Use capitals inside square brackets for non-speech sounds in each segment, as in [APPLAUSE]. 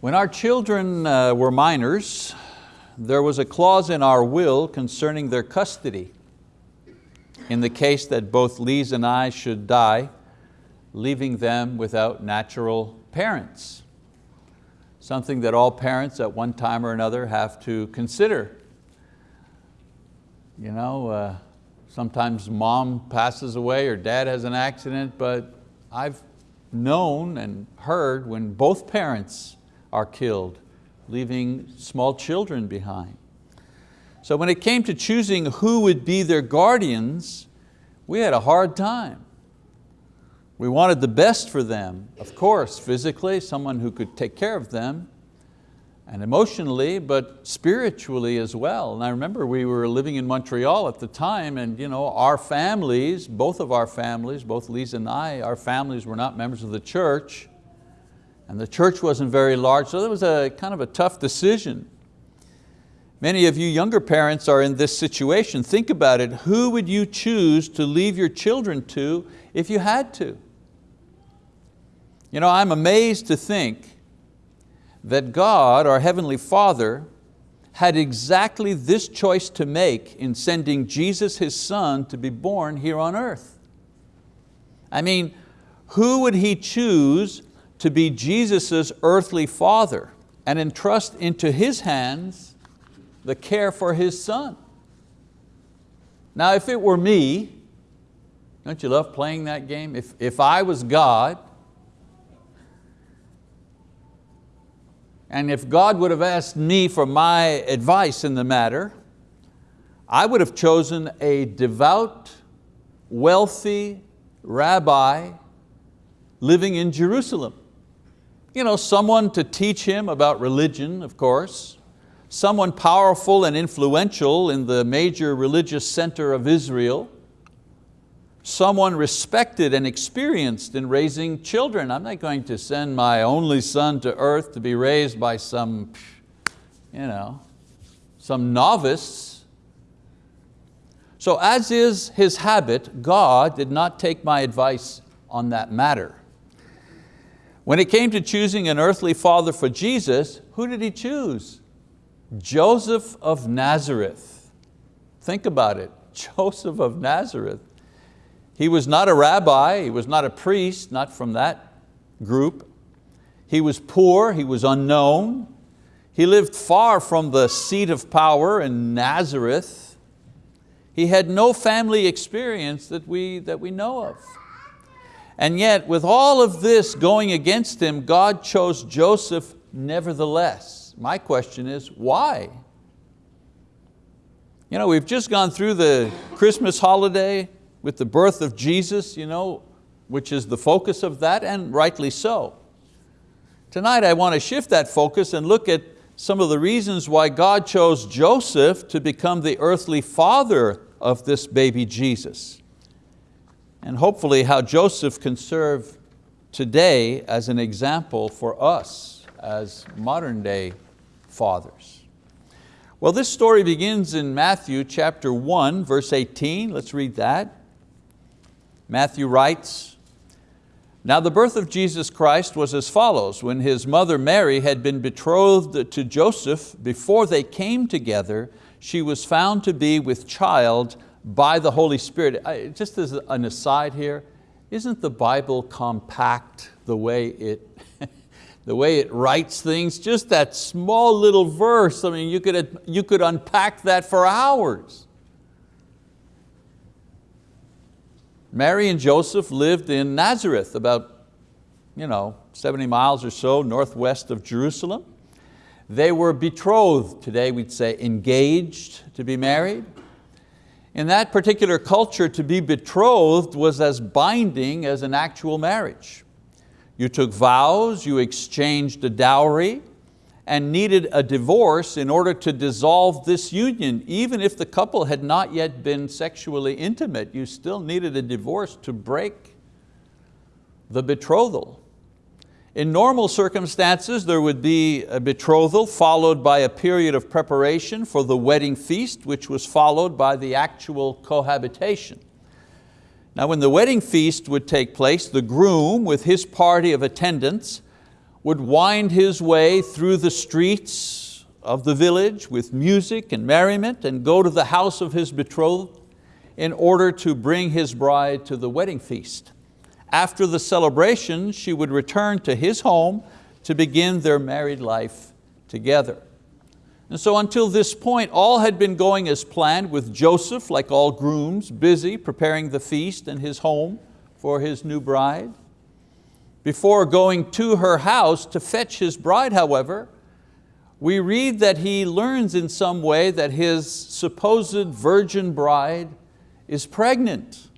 When our children uh, were minors, there was a clause in our will concerning their custody. In the case that both Lise and I should die, leaving them without natural parents. Something that all parents at one time or another have to consider. You know, uh, sometimes mom passes away or dad has an accident, but I've known and heard when both parents are killed, leaving small children behind. So when it came to choosing who would be their guardians, we had a hard time. We wanted the best for them, of course, physically, someone who could take care of them, and emotionally, but spiritually as well. And I remember we were living in Montreal at the time and you know, our families, both of our families, both Lisa and I, our families were not members of the church and the church wasn't very large, so it was a kind of a tough decision. Many of you younger parents are in this situation. Think about it, who would you choose to leave your children to if you had to? You know, I'm amazed to think that God, our Heavenly Father, had exactly this choice to make in sending Jesus, His Son, to be born here on earth. I mean, who would He choose to be Jesus' earthly father and entrust into his hands the care for his son. Now if it were me, don't you love playing that game? If, if I was God, and if God would have asked me for my advice in the matter, I would have chosen a devout, wealthy rabbi living in Jerusalem you know, someone to teach him about religion, of course, someone powerful and influential in the major religious center of Israel, someone respected and experienced in raising children. I'm not going to send my only son to earth to be raised by some, you know, some novice. So as is his habit, God did not take my advice on that matter. When it came to choosing an earthly father for Jesus, who did he choose? Joseph of Nazareth. Think about it, [LAUGHS] Joseph of Nazareth. He was not a rabbi, he was not a priest, not from that group. He was poor, he was unknown. He lived far from the seat of power in Nazareth. He had no family experience that we, that we know of. And yet with all of this going against him, God chose Joseph nevertheless. My question is, why? You know, we've just gone through the Christmas holiday with the birth of Jesus, you know, which is the focus of that, and rightly so. Tonight I want to shift that focus and look at some of the reasons why God chose Joseph to become the earthly father of this baby Jesus and hopefully how Joseph can serve today as an example for us as modern day fathers. Well, this story begins in Matthew chapter 1, verse 18. Let's read that. Matthew writes, Now the birth of Jesus Christ was as follows. When his mother Mary had been betrothed to Joseph, before they came together, she was found to be with child by the Holy Spirit. I, just as an aside here, isn't the Bible compact the way it, [LAUGHS] the way it writes things? Just that small little verse, I mean, you could, you could unpack that for hours. Mary and Joseph lived in Nazareth, about you know, 70 miles or so northwest of Jerusalem. They were betrothed, today we'd say engaged to be married. In that particular culture, to be betrothed was as binding as an actual marriage. You took vows, you exchanged a dowry, and needed a divorce in order to dissolve this union. Even if the couple had not yet been sexually intimate, you still needed a divorce to break the betrothal. In normal circumstances, there would be a betrothal followed by a period of preparation for the wedding feast, which was followed by the actual cohabitation. Now when the wedding feast would take place, the groom with his party of attendants would wind his way through the streets of the village with music and merriment and go to the house of his betrothed in order to bring his bride to the wedding feast. After the celebration, she would return to his home to begin their married life together. And so until this point, all had been going as planned with Joseph, like all grooms, busy preparing the feast and his home for his new bride. Before going to her house to fetch his bride, however, we read that he learns in some way that his supposed virgin bride is pregnant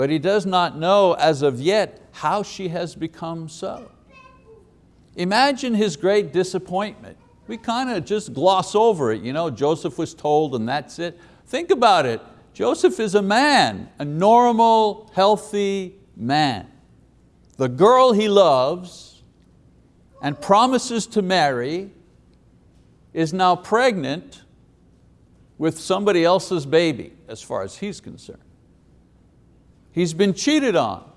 but he does not know as of yet how she has become so. Imagine his great disappointment. We kind of just gloss over it. You know, Joseph was told and that's it. Think about it. Joseph is a man, a normal, healthy man. The girl he loves and promises to marry is now pregnant with somebody else's baby, as far as he's concerned. He's been cheated on.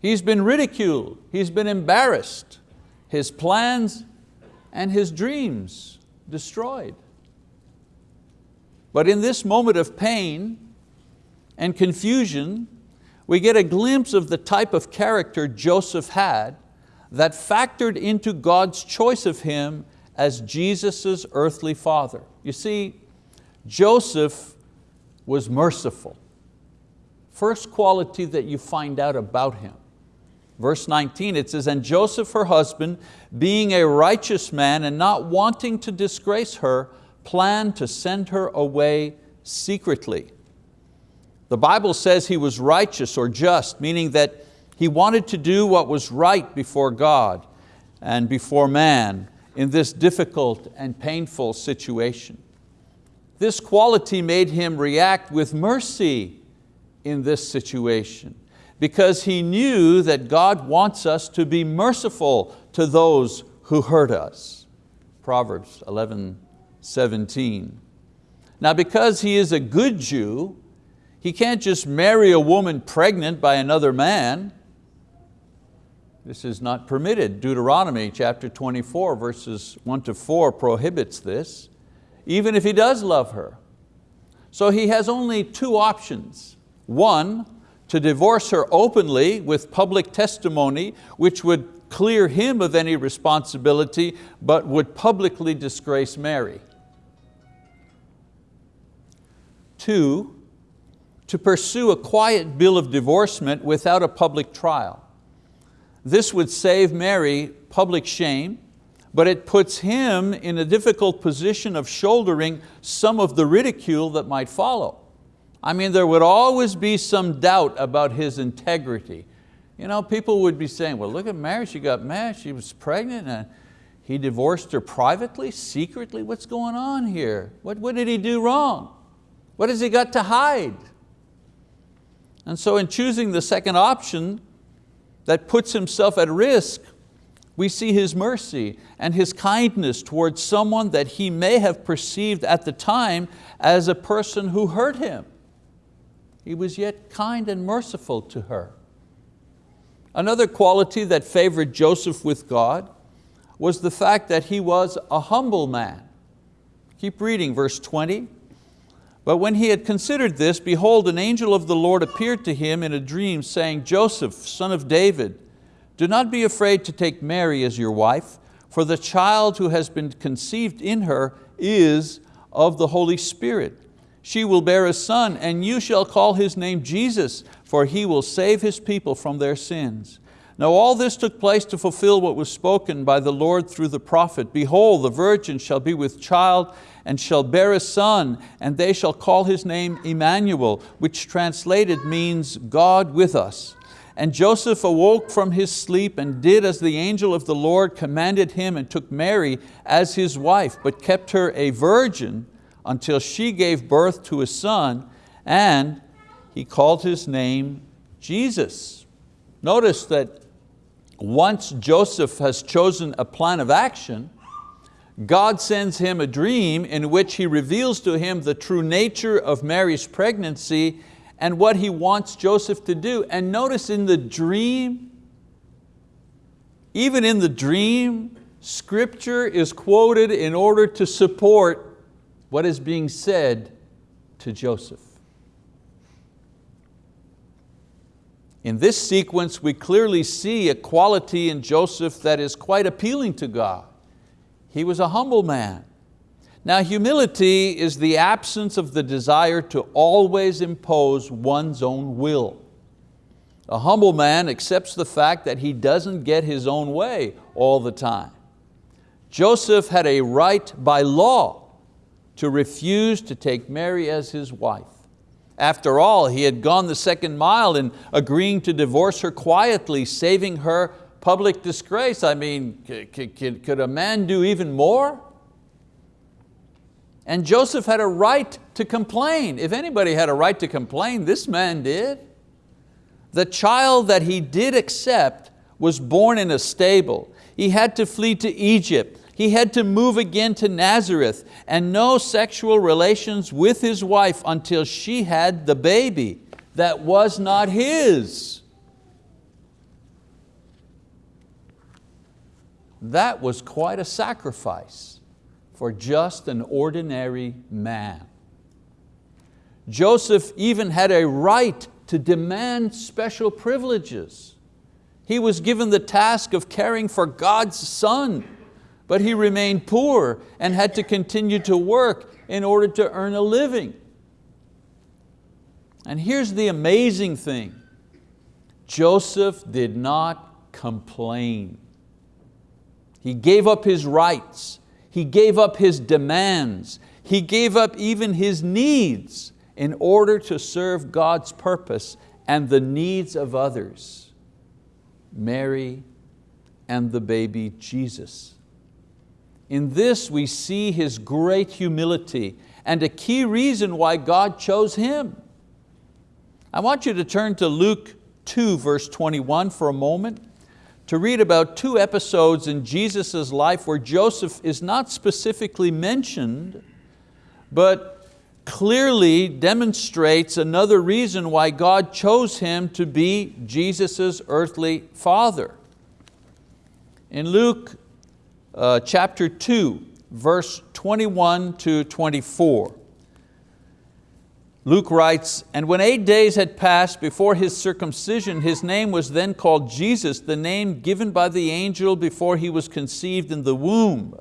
He's been ridiculed. He's been embarrassed. His plans and his dreams destroyed. But in this moment of pain and confusion, we get a glimpse of the type of character Joseph had that factored into God's choice of him as Jesus' earthly father. You see, Joseph was merciful. First quality that you find out about him. Verse 19, it says, And Joseph, her husband, being a righteous man and not wanting to disgrace her, planned to send her away secretly. The Bible says he was righteous or just, meaning that he wanted to do what was right before God and before man in this difficult and painful situation. This quality made him react with mercy in this situation because he knew that God wants us to be merciful to those who hurt us. Proverbs 11, 17. Now because he is a good Jew, he can't just marry a woman pregnant by another man. This is not permitted. Deuteronomy chapter 24 verses 1 to 4 prohibits this, even if he does love her. So he has only two options. One, to divorce her openly with public testimony, which would clear him of any responsibility, but would publicly disgrace Mary. Two, to pursue a quiet bill of divorcement without a public trial. This would save Mary public shame, but it puts him in a difficult position of shouldering some of the ridicule that might follow. I mean, there would always be some doubt about his integrity. You know, people would be saying, well, look at Mary, she got mad, she was pregnant, and he divorced her privately, secretly, what's going on here? What, what did he do wrong? What has he got to hide? And so in choosing the second option that puts himself at risk, we see His mercy and His kindness towards someone that he may have perceived at the time as a person who hurt him. He was yet kind and merciful to her. Another quality that favored Joseph with God was the fact that he was a humble man. Keep reading verse 20. But when he had considered this, behold, an angel of the Lord appeared to him in a dream, saying, Joseph, son of David, do not be afraid to take Mary as your wife, for the child who has been conceived in her is of the Holy Spirit. She will bear a son, and you shall call his name Jesus, for he will save his people from their sins. Now all this took place to fulfill what was spoken by the Lord through the prophet. Behold, the virgin shall be with child and shall bear a son, and they shall call his name Emmanuel, which translated means God with us. And Joseph awoke from his sleep and did as the angel of the Lord commanded him and took Mary as his wife, but kept her a virgin until she gave birth to a son and he called his name Jesus. Notice that once Joseph has chosen a plan of action, God sends him a dream in which He reveals to him the true nature of Mary's pregnancy and what He wants Joseph to do. And notice in the dream, Even in the dream, scripture is quoted in order to support what is being said to Joseph. In this sequence, we clearly see a quality in Joseph that is quite appealing to God. He was a humble man. Now humility is the absence of the desire to always impose one's own will. A humble man accepts the fact that he doesn't get his own way all the time. Joseph had a right by law to refuse to take Mary as his wife. After all, he had gone the second mile in agreeing to divorce her quietly, saving her public disgrace. I mean, could a man do even more? And Joseph had a right to complain. If anybody had a right to complain, this man did. The child that he did accept was born in a stable. He had to flee to Egypt. He had to move again to Nazareth and no sexual relations with his wife until she had the baby that was not his. That was quite a sacrifice for just an ordinary man. Joseph even had a right to demand special privileges. He was given the task of caring for God's son but he remained poor and had to continue to work in order to earn a living. And here's the amazing thing. Joseph did not complain. He gave up his rights. He gave up his demands. He gave up even his needs in order to serve God's purpose and the needs of others. Mary and the baby Jesus. In this we see His great humility and a key reason why God chose him. I want you to turn to Luke 2 verse 21 for a moment to read about two episodes in Jesus' life where Joseph is not specifically mentioned, but clearly demonstrates another reason why God chose him to be Jesus' earthly father. In Luke uh, chapter 2, verse 21 to 24. Luke writes, and when eight days had passed before his circumcision, his name was then called Jesus, the name given by the angel before he was conceived in the womb.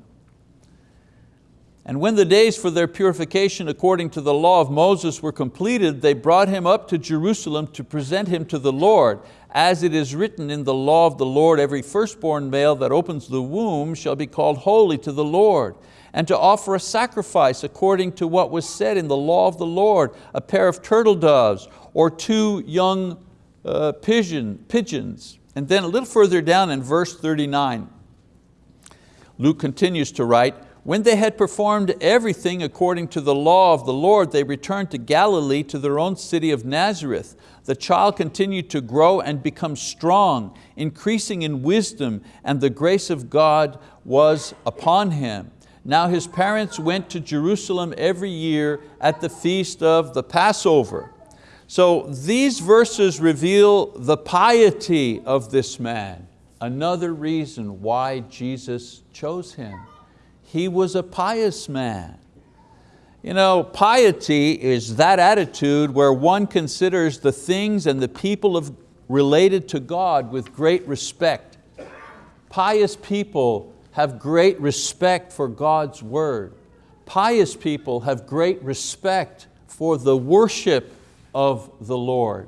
And when the days for their purification according to the law of Moses were completed, they brought him up to Jerusalem to present him to the Lord. As it is written in the law of the Lord, every firstborn male that opens the womb shall be called holy to the Lord, and to offer a sacrifice according to what was said in the law of the Lord, a pair of turtle doves or two young uh, pigeon, pigeons. And then a little further down in verse 39, Luke continues to write, when they had performed everything according to the law of the Lord, they returned to Galilee to their own city of Nazareth. The child continued to grow and become strong, increasing in wisdom, and the grace of God was upon him. Now his parents went to Jerusalem every year at the feast of the Passover. So these verses reveal the piety of this man, another reason why Jesus chose him. He was a pious man. You know, piety is that attitude where one considers the things and the people of, related to God with great respect. Pious people have great respect for God's word. Pious people have great respect for the worship of the Lord.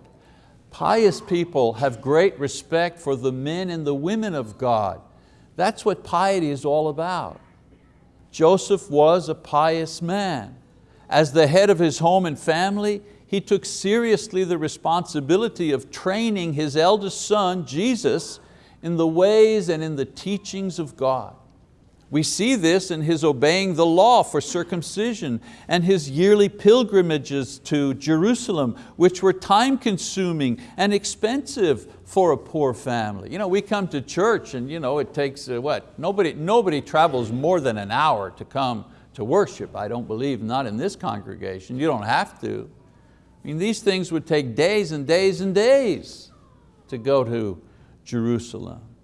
Pious people have great respect for the men and the women of God. That's what piety is all about. Joseph was a pious man. As the head of his home and family, he took seriously the responsibility of training his eldest son, Jesus, in the ways and in the teachings of God. We see this in his obeying the law for circumcision and his yearly pilgrimages to Jerusalem, which were time consuming and expensive for a poor family. You know, we come to church and you know, it takes, uh, what, nobody, nobody travels more than an hour to come to worship. I don't believe, not in this congregation, you don't have to. I mean, these things would take days and days and days to go to Jerusalem.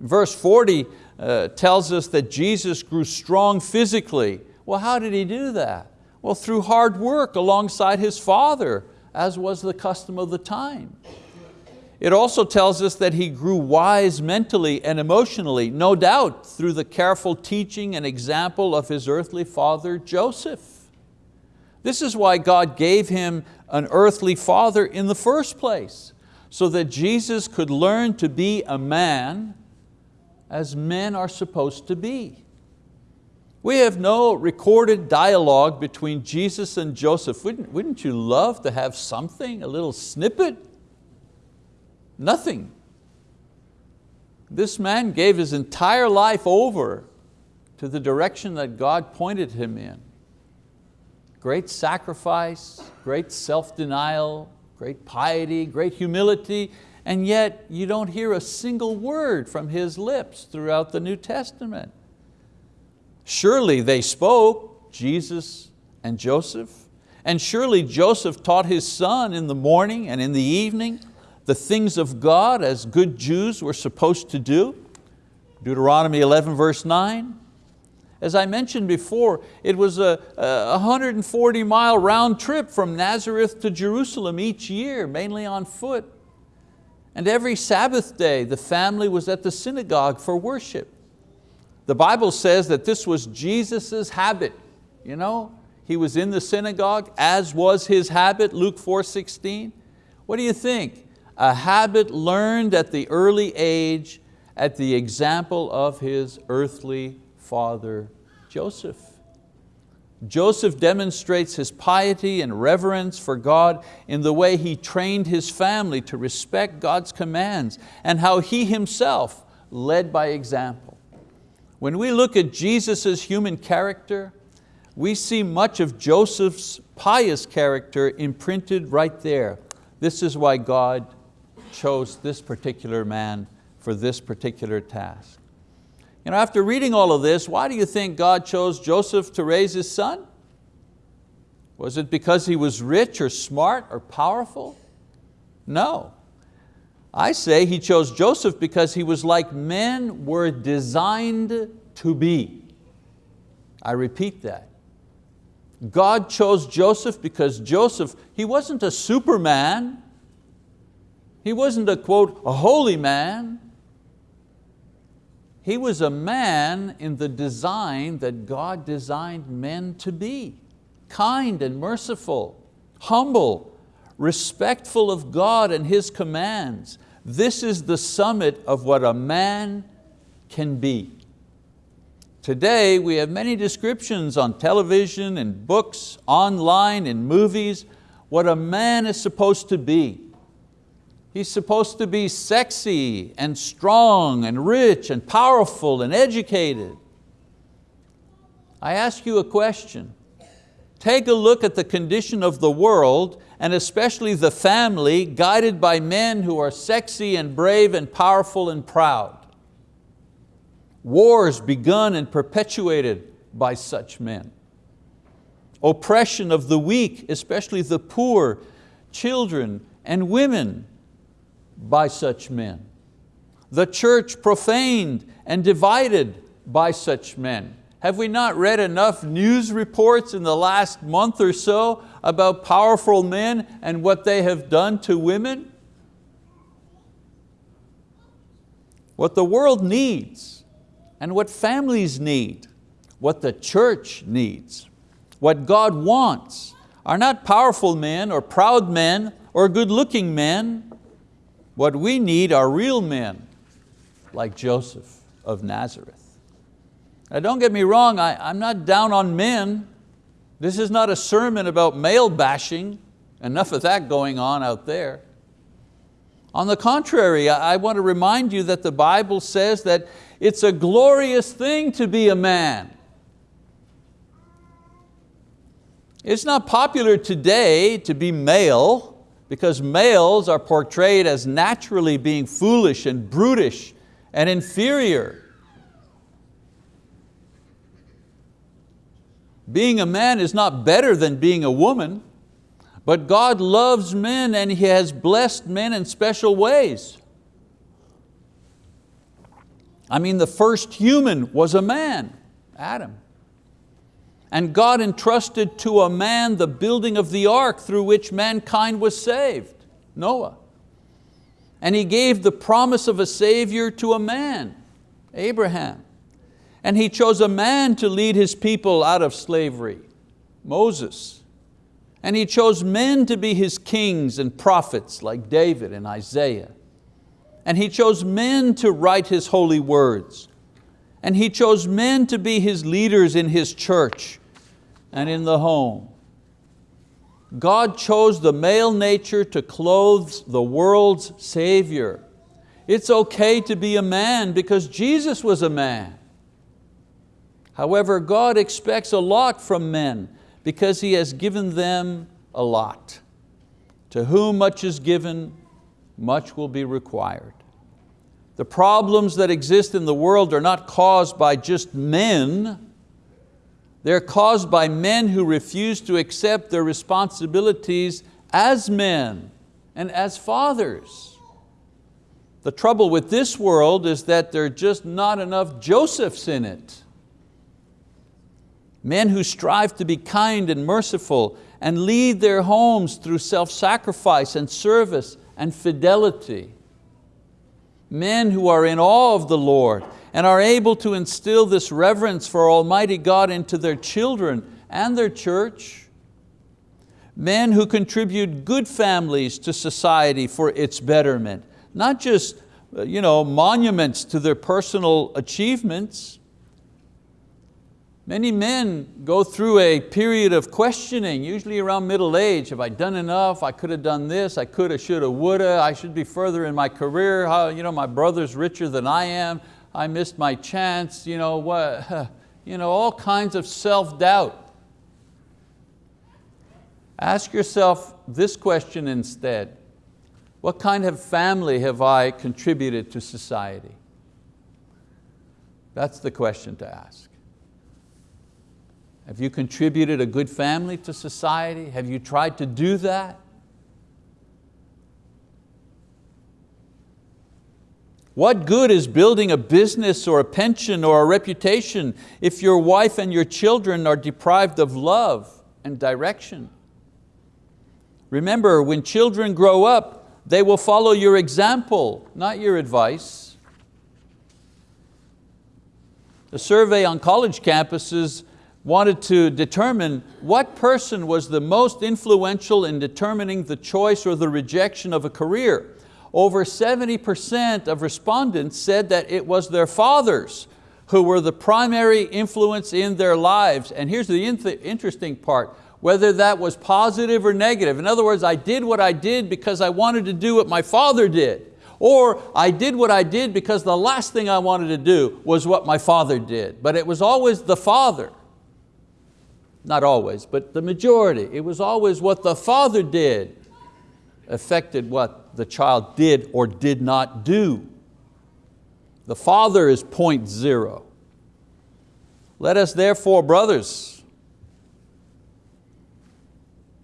Verse 40 uh, tells us that Jesus grew strong physically. Well, how did He do that? Well, through hard work alongside His Father, as was the custom of the time. It also tells us that he grew wise mentally and emotionally, no doubt through the careful teaching and example of his earthly father, Joseph. This is why God gave him an earthly father in the first place, so that Jesus could learn to be a man as men are supposed to be. We have no recorded dialogue between Jesus and Joseph. Wouldn't, wouldn't you love to have something, a little snippet? Nothing. This man gave his entire life over to the direction that God pointed him in. Great sacrifice, great self-denial, great piety, great humility, and yet you don't hear a single word from his lips throughout the New Testament. Surely they spoke, Jesus and Joseph, and surely Joseph taught his son in the morning and in the evening, the things of God as good Jews were supposed to do. Deuteronomy 11 verse 9. As I mentioned before, it was a, a 140 mile round trip from Nazareth to Jerusalem each year, mainly on foot. And every Sabbath day, the family was at the synagogue for worship. The Bible says that this was Jesus' habit. You know, he was in the synagogue, as was his habit, Luke 4.16. What do you think? a habit learned at the early age at the example of his earthly father, Joseph. Joseph demonstrates his piety and reverence for God in the way he trained his family to respect God's commands and how he himself led by example. When we look at Jesus' human character, we see much of Joseph's pious character imprinted right there. This is why God chose this particular man for this particular task. You know, after reading all of this, why do you think God chose Joseph to raise his son? Was it because he was rich or smart or powerful? No. I say he chose Joseph because he was like men were designed to be. I repeat that. God chose Joseph because Joseph, he wasn't a superman, he wasn't a quote, a holy man. He was a man in the design that God designed men to be. Kind and merciful, humble, respectful of God and His commands. This is the summit of what a man can be. Today we have many descriptions on television and books, online and movies, what a man is supposed to be. He's supposed to be sexy and strong and rich and powerful and educated. I ask you a question. Take a look at the condition of the world and especially the family guided by men who are sexy and brave and powerful and proud. Wars begun and perpetuated by such men. Oppression of the weak, especially the poor, children and women by such men. The church profaned and divided by such men. Have we not read enough news reports in the last month or so about powerful men and what they have done to women? What the world needs and what families need, what the church needs, what God wants are not powerful men or proud men or good looking men, what we need are real men like Joseph of Nazareth. Now don't get me wrong, I, I'm not down on men. This is not a sermon about male bashing, enough of that going on out there. On the contrary, I want to remind you that the Bible says that it's a glorious thing to be a man. It's not popular today to be male because males are portrayed as naturally being foolish and brutish and inferior. Being a man is not better than being a woman, but God loves men and He has blessed men in special ways. I mean, the first human was a man, Adam. And God entrusted to a man the building of the ark through which mankind was saved, Noah. And He gave the promise of a Savior to a man, Abraham. And He chose a man to lead His people out of slavery, Moses. And He chose men to be His kings and prophets like David and Isaiah. And He chose men to write His holy words. And He chose men to be His leaders in His church and in the home. God chose the male nature to clothe the world's Savior. It's okay to be a man because Jesus was a man. However, God expects a lot from men because He has given them a lot. To whom much is given, much will be required. The problems that exist in the world are not caused by just men, they're caused by men who refuse to accept their responsibilities as men and as fathers. The trouble with this world is that there are just not enough Josephs in it. Men who strive to be kind and merciful and lead their homes through self-sacrifice and service and fidelity men who are in awe of the Lord and are able to instill this reverence for Almighty God into their children and their church. Men who contribute good families to society for its betterment, not just uh, you know, monuments to their personal achievements, Many men go through a period of questioning, usually around middle age. Have I done enough? I could have done this, I could have, should have, would have, I should be further in my career. How, you know, my brother's richer than I am. I missed my chance. You know, what, [LAUGHS] you know, all kinds of self-doubt. Ask yourself this question instead. What kind of family have I contributed to society? That's the question to ask. Have you contributed a good family to society? Have you tried to do that? What good is building a business or a pension or a reputation if your wife and your children are deprived of love and direction? Remember, when children grow up, they will follow your example, not your advice. A survey on college campuses wanted to determine what person was the most influential in determining the choice or the rejection of a career. Over 70% of respondents said that it was their fathers who were the primary influence in their lives. And here's the interesting part, whether that was positive or negative. In other words, I did what I did because I wanted to do what my father did. Or I did what I did because the last thing I wanted to do was what my father did. But it was always the father not always, but the majority. It was always what the father did affected what the child did or did not do. The father is point zero. Let us therefore, brothers,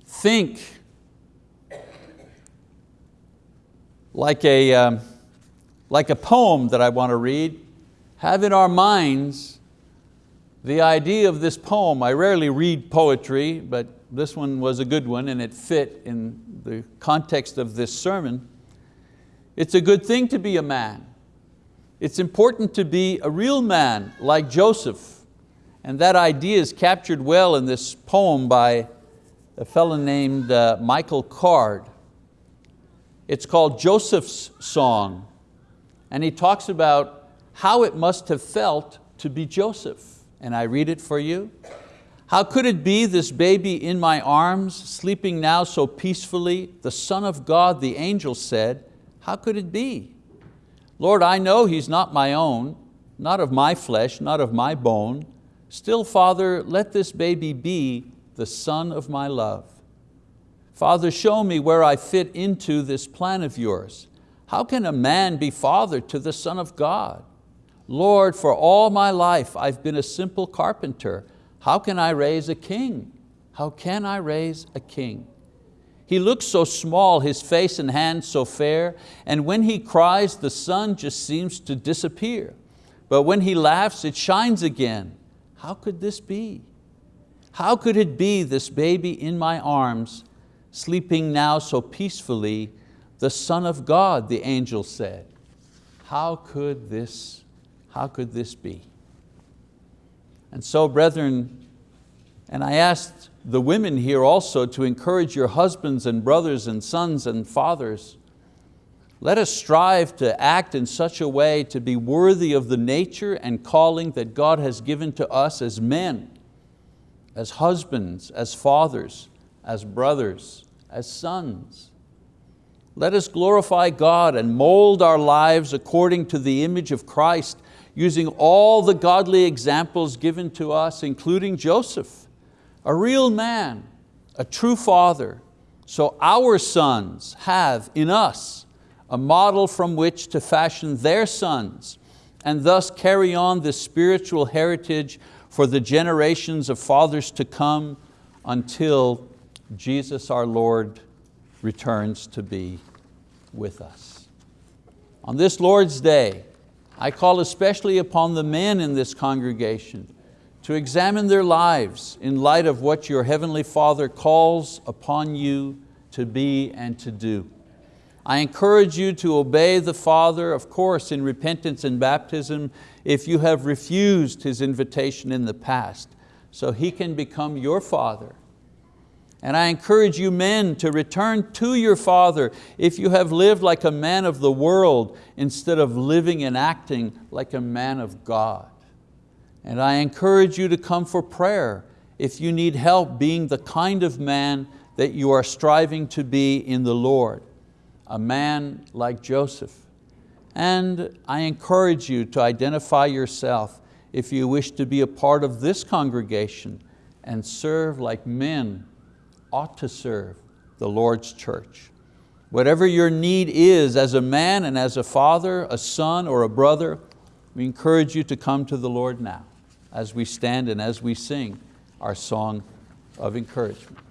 think like a, um, like a poem that I want to read, have in our minds the idea of this poem, I rarely read poetry, but this one was a good one and it fit in the context of this sermon. It's a good thing to be a man. It's important to be a real man like Joseph. And that idea is captured well in this poem by a fellow named uh, Michael Card. It's called Joseph's Song. And he talks about how it must have felt to be Joseph and I read it for you. How could it be this baby in my arms, sleeping now so peacefully, the Son of God, the angel said, how could it be? Lord, I know he's not my own, not of my flesh, not of my bone. Still, Father, let this baby be the son of my love. Father, show me where I fit into this plan of yours. How can a man be father to the Son of God? Lord, for all my life I've been a simple carpenter. How can I raise a king? How can I raise a king? He looks so small, his face and hands so fair, and when he cries, the sun just seems to disappear. but when he laughs, it shines again. How could this be? How could it be this baby in my arms, sleeping now so peacefully, the Son of God, the angel said. How could this, how could this be? And so brethren, and I asked the women here also to encourage your husbands and brothers and sons and fathers. Let us strive to act in such a way to be worthy of the nature and calling that God has given to us as men, as husbands, as fathers, as brothers, as sons. Let us glorify God and mold our lives according to the image of Christ, using all the godly examples given to us, including Joseph, a real man, a true father, so our sons have in us a model from which to fashion their sons and thus carry on this spiritual heritage for the generations of fathers to come until Jesus our Lord returns to be with us. On this Lord's Day, I call especially upon the men in this congregation to examine their lives in light of what your Heavenly Father calls upon you to be and to do. I encourage you to obey the Father, of course, in repentance and baptism if you have refused His invitation in the past, so He can become your Father. And I encourage you men to return to your Father if you have lived like a man of the world instead of living and acting like a man of God. And I encourage you to come for prayer if you need help being the kind of man that you are striving to be in the Lord, a man like Joseph. And I encourage you to identify yourself if you wish to be a part of this congregation and serve like men ought to serve the Lord's church. Whatever your need is as a man and as a father, a son or a brother, we encourage you to come to the Lord now as we stand and as we sing our song of encouragement.